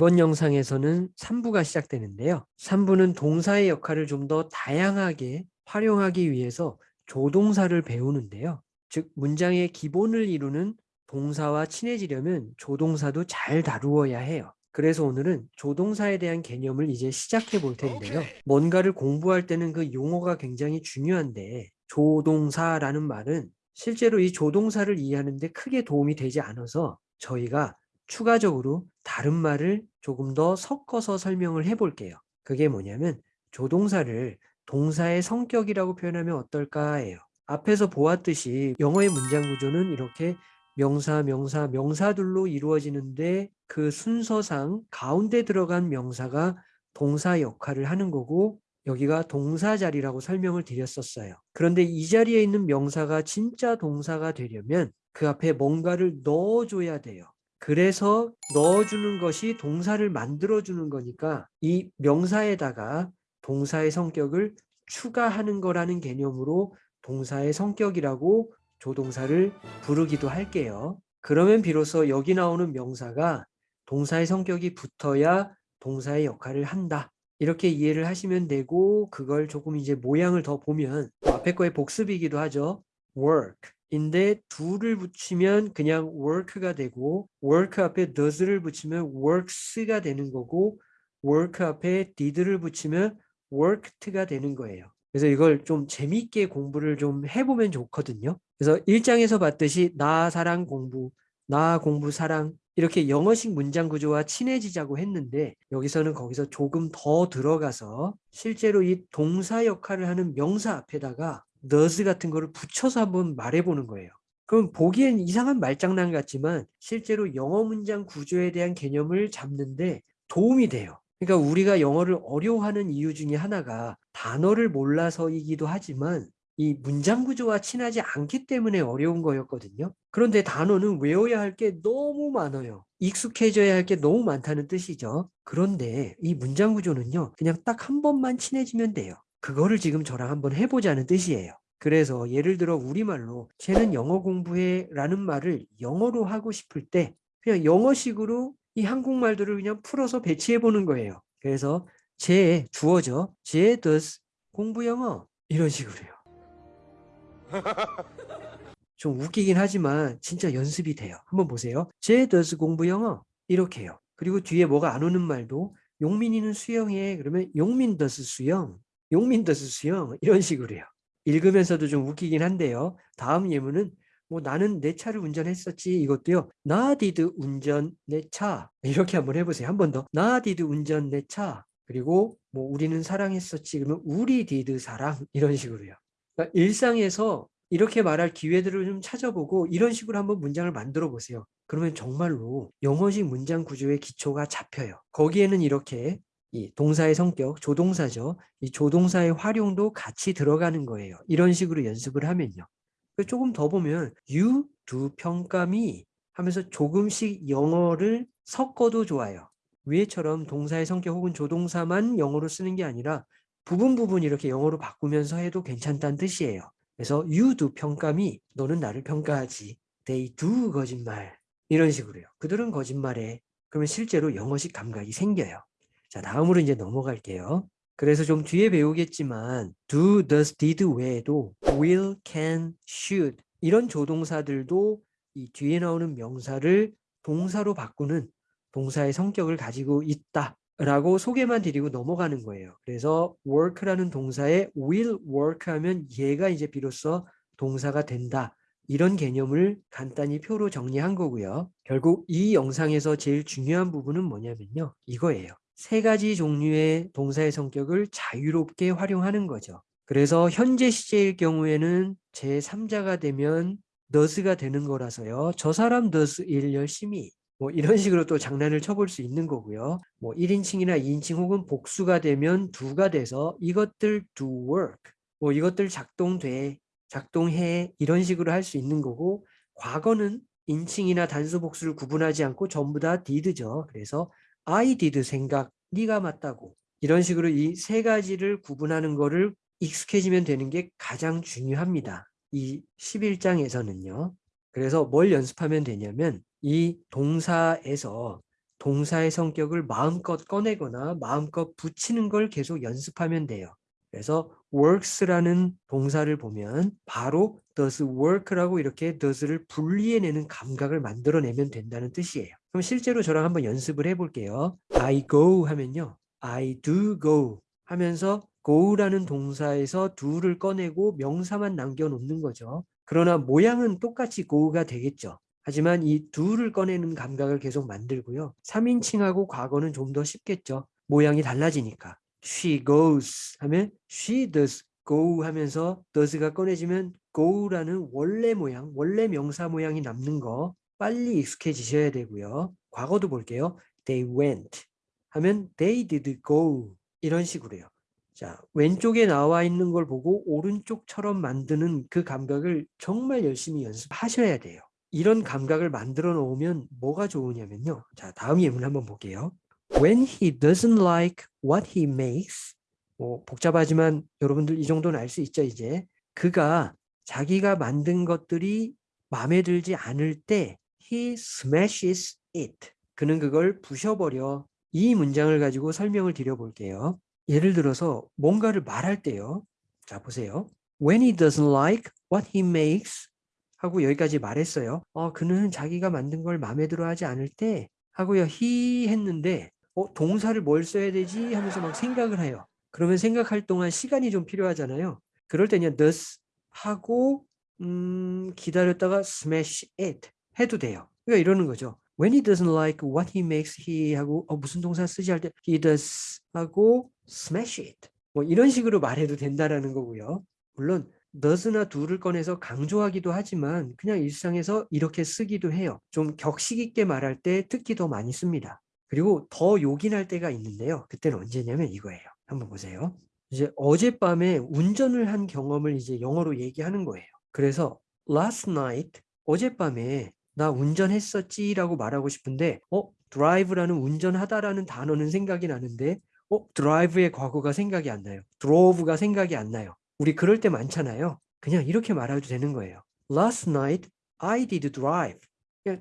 이번 영상에서는 3부가 시작되는데요. 3부는 동사의 역할을 좀 더 다양하게 활용하기 위해서 조동사를 배우는데요. 즉 문장의 기본을 이루는 동사와 친해지려면 조동사도 잘 다루어야 해요. 그래서 오늘은 조동사에 대한 개념을 이제 시작해 볼 텐데요. 뭔가를 공부할 때는 그 용어가 굉장히 중요한데 조동사라는 말은 실제로 이 조동사를 이해하는 데 크게 도움이 되지 않아서 저희가 추가적으로 다른 말을 조금 더 섞어서 설명을 해 볼게요. 그게 뭐냐면 조동사를 동사의 성격이라고 표현하면 어떨까 해요. 앞에서 보았듯이 영어의 문장 구조는 이렇게 명사, 명사, 명사들로 이루어지는데 그 순서상 가운데 들어간 명사가 동사 역할을 하는 거고 여기가 동사 자리라고 설명을 드렸었어요. 그런데 이 자리에 있는 명사가 진짜 동사가 되려면 그 앞에 뭔가를 넣어줘야 돼요. 그래서 넣어주는 것이 동사를 만들어주는 거니까 이 명사에다가 동사의 성격을 추가하는 거라는 개념으로 동사의 성격이라고 조동사를 부르기도 할게요. 그러면 비로소 여기 나오는 명사가 동사의 성격이 붙어야 동사의 역할을 한다. 이렇게 이해를 하시면 되고 그걸 조금 이제 모양을 더 보면 앞에 거의 복습이기도 하죠. work 인데 do를 붙이면 그냥 work가 되고 work 앞에 does를 붙이면 works가 되는 거고 work 앞에 did를 붙이면 worked가 되는 거예요. 그래서 이걸 좀 재미있게 공부를 좀 해보면 좋거든요. 그래서 1장에서 봤듯이 나 사랑 공부, 나 공부 사랑 이렇게 영어식 문장 구조와 친해지자고 했는데 여기서는 거기서 조금 더 들어가서 실제로 이 동사 역할을 하는 명사 앞에다가 does 같은 거를 붙여서 한번 말해보는 거예요. 그럼 보기엔 이상한 말장난 같지만 실제로 영어 문장 구조에 대한 개념을 잡는데 도움이 돼요. 그러니까 우리가 영어를 어려워하는 이유 중에 하나가 단어를 몰라서이기도 하지만 이 문장 구조와 친하지 않기 때문에 어려운 거였거든요. 그런데 단어는 외워야 할 게 너무 많아요. 익숙해져야 할 게 너무 많다는 뜻이죠. 그런데 이 문장 구조는요. 그냥 딱 한 번만 친해지면 돼요. 그거를 지금 저랑 한번 해보자는 뜻이에요. 그래서 예를 들어 우리말로 쟤는 영어 공부해 라는 말을 영어로 하고 싶을 때 그냥 영어식으로 이 한국말들을 그냥 풀어서 배치해 보는 거예요. 그래서 제 주어져 제 does 공부 영어 이런 식으로요. 좀 웃기긴 하지만 진짜 연습이 돼요. 한번 보세요. 제 does 공부 영어 이렇게요. 그리고 뒤에 뭐가 안 오는 말도 용민이는 수영해 그러면 용민 does 수영 용민 수영 이런 식으로요. 읽으면서도 좀 웃기긴 한데요. 다음 예문은 뭐 나는 내 차를 운전했었지 이것도요. 나 did 운전 내 차. 이렇게 한번 해보세요. 한 번 더. 나 did 운전 내 차. 그리고 뭐 우리는 사랑했었지 그러면 우리 did 사랑 이런 식으로요. 그러니까 일상에서 이렇게 말할 기회들을 좀 찾아보고 이런 식으로 한번 문장을 만들어 보세요. 그러면 정말로 영어식 문장 구조의 기초가 잡혀요. 거기에는 이렇게 이 동사의 성격, 조동사죠. 이 조동사의 활용도 같이 들어가는 거예요. 이런 식으로 연습을 하면요. 조금 더 보면 you, do, 평가미 하면서 조금씩 영어를 섞어도 좋아요. 위에처럼 동사의 성격 혹은 조동사만 영어로 쓰는 게 아니라 부분 부분 이렇게 영어로 바꾸면서 해도 괜찮다는 뜻이에요. 그래서 you do 평가미 너는 나를 평가하지. they do 거짓말 이런 식으로요. 그들은 거짓말해. 그러면 실제로 영어식 감각이 생겨요. 자 다음으로 이제 넘어갈게요. 그래서 좀 뒤에 배우겠지만 do, does, did 외에도 will, can, should 이런 조동사들도 이 뒤에 나오는 명사를 동사로 바꾸는 동사의 성격을 가지고 있다 라고 소개만 드리고 넘어가는 거예요. 그래서 work라는 동사에 will work 하면 얘가 이제 비로소 동사가 된다. 이런 개념을 간단히 표로 정리한 거고요. 결국 이 영상에서 제일 중요한 부분은 뭐냐면요. 이거예요. 세 가지 종류의 동사의 성격을 자유롭게 활용하는 거죠. 그래서 현재 시제일 경우에는 제3자가 되면 does가 되는 거라서요. 저 사람 does 일 열심히 뭐 이런 식으로 또 장난을 쳐볼 수 있는 거고요. 뭐 1인칭이나 2인칭 혹은 복수가 되면 두가 돼서 이것들 do work 뭐 이것들 작동돼 작동해 이런 식으로 할 수 있는 거고 과거는 인칭이나 단수 복수를 구분하지 않고 전부 다 did죠. 그래서 I did 생각, 네가 맞다고 이런 식으로 이 세 가지를 구분하는 거를 익숙해지면 되는 게 가장 중요합니다. 이 11장에서는요. 그래서 뭘 연습하면 되냐면 이 동사에서 동사의 성격을 마음껏 꺼내거나 마음껏 붙이는 걸 계속 연습하면 돼요. 그래서 works라는 동사를 보면 바로 does work라고 이렇게 does를 분리해내는 감각을 만들어내면 된다는 뜻이에요. 그럼 실제로 저랑 한번 연습을 해볼게요. I go 하면요. I do go 하면서 go라는 동사에서 do를 꺼내고 명사만 남겨놓는 거죠. 그러나 모양은 똑같이 go가 되겠죠. 하지만 이 do를 꺼내는 감각을 계속 만들고요. 3인칭하고 과거는 좀 더 쉽겠죠. 모양이 달라지니까. She goes 하면 she does go 하면서 does가 꺼내지면 go라는 원래 모양, 원래 명사 모양이 남는 거 빨리 익숙해지셔야 되고요. 과거도 볼게요. They went 하면 they did go 이런 식으로요. 자, 왼쪽에 나와 있는 걸 보고 오른쪽처럼 만드는 그 감각을 정말 열심히 연습하셔야 돼요. 이런 감각을 만들어 놓으면 뭐가 좋으냐면요. 자, 다음 예문 한번 볼게요. When he doesn't like what he makes 뭐 복잡하지만 여러분들 이 정도는 알 수 있죠, 이제. 그가 자기가 만든 것들이 마음에 들지 않을 때 he smashes it. 그는 그걸 부셔버려. 이 문장을 가지고 설명을 드려볼게요. 예를 들어서 뭔가를 말할 때요. 자, 보세요. When he doesn't like what he makes 하고 여기까지 말했어요. 어, 그는 자기가 만든 걸 마음에 들어 하지 않을 때 하고요. he 했는데 어, 동사를 뭘 써야 되지 하면서 막 생각을 해요. 그러면 생각할 동안 시간이 좀 필요하잖아요. 그럴 때 그냥 thus 하고 음, 기다렸다가 smash it 해도 돼요. 그러니까 이러는 거죠. When he doesn't like what he makes he 하고 어, 무슨 동사 쓰지 할 때 he does 하고 smash it 뭐 이런 식으로 말해도 된다라는 거고요. 물론 does나 do를 꺼내서 강조하기도 하지만 그냥 일상에서 이렇게 쓰기도 해요. 좀 격식 있게 말할 때 특히 더 많이 씁니다. 그리고 더 요긴할 때가 있는데요. 그때는 언제냐면 이거예요. 한번 보세요. 이제 어젯밤에 운전을 한 경험을 이제 영어로 얘기하는 거예요. 그래서 last night 어젯밤에 나 운전했었지 라고 말하고 싶은데 어 drive라는 운전하다라는 단어는 생각이 나는데 어 drive의 과거가 생각이 안 나요. drove가 생각이 안 나요. 우리 그럴 때 많잖아요. 그냥 이렇게 말해도 되는 거예요. Last night I did drive.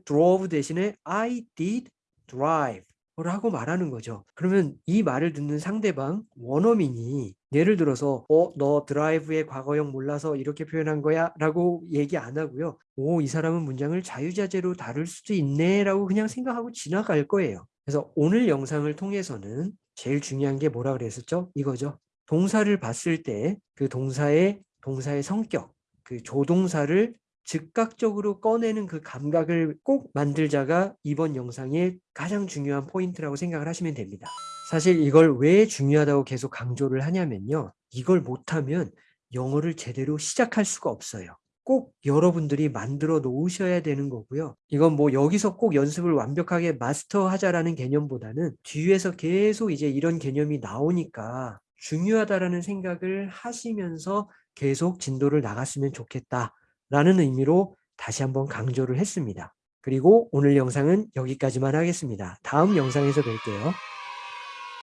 drove 대신에 I did drive. 라고 말하는 거죠. 그러면 이 말을 듣는 상대방 원어민이 예를 들어서 어 너 드라이브의 과거형 몰라서 이렇게 표현한 거야 라고 얘기 안 하고요. 오 이 사람은 문장을 자유자재로 다룰 수도 있네 라고 그냥 생각하고 지나갈 거예요. 그래서 오늘 영상을 통해서는 제일 중요한 게 뭐라 그랬었죠? 이거죠. 동사를 봤을 때 그 동사의 동사의 성격, 그 조동사를 즉각적으로 꺼내는 그 감각을 꼭 만들자가 이번 영상의 가장 중요한 포인트라고 생각을 하시면 됩니다. 사실 이걸 왜 중요하다고 계속 강조를 하냐면요. 이걸 못하면 영어를 제대로 시작할 수가 없어요. 꼭 여러분들이 만들어 놓으셔야 되는 거고요. 이건 뭐 여기서 꼭 연습을 완벽하게 마스터하자라는 개념보다는 뒤에서 계속 이제 이런 개념이 나오니까 중요하다라는 생각을 하시면서 계속 진도를 나갔으면 좋겠다. 라는 의미로 다시 한번 강조를 했습니다. 그리고 오늘 영상은 여기까지만 하겠습니다. 다음 영상에서 뵐게요.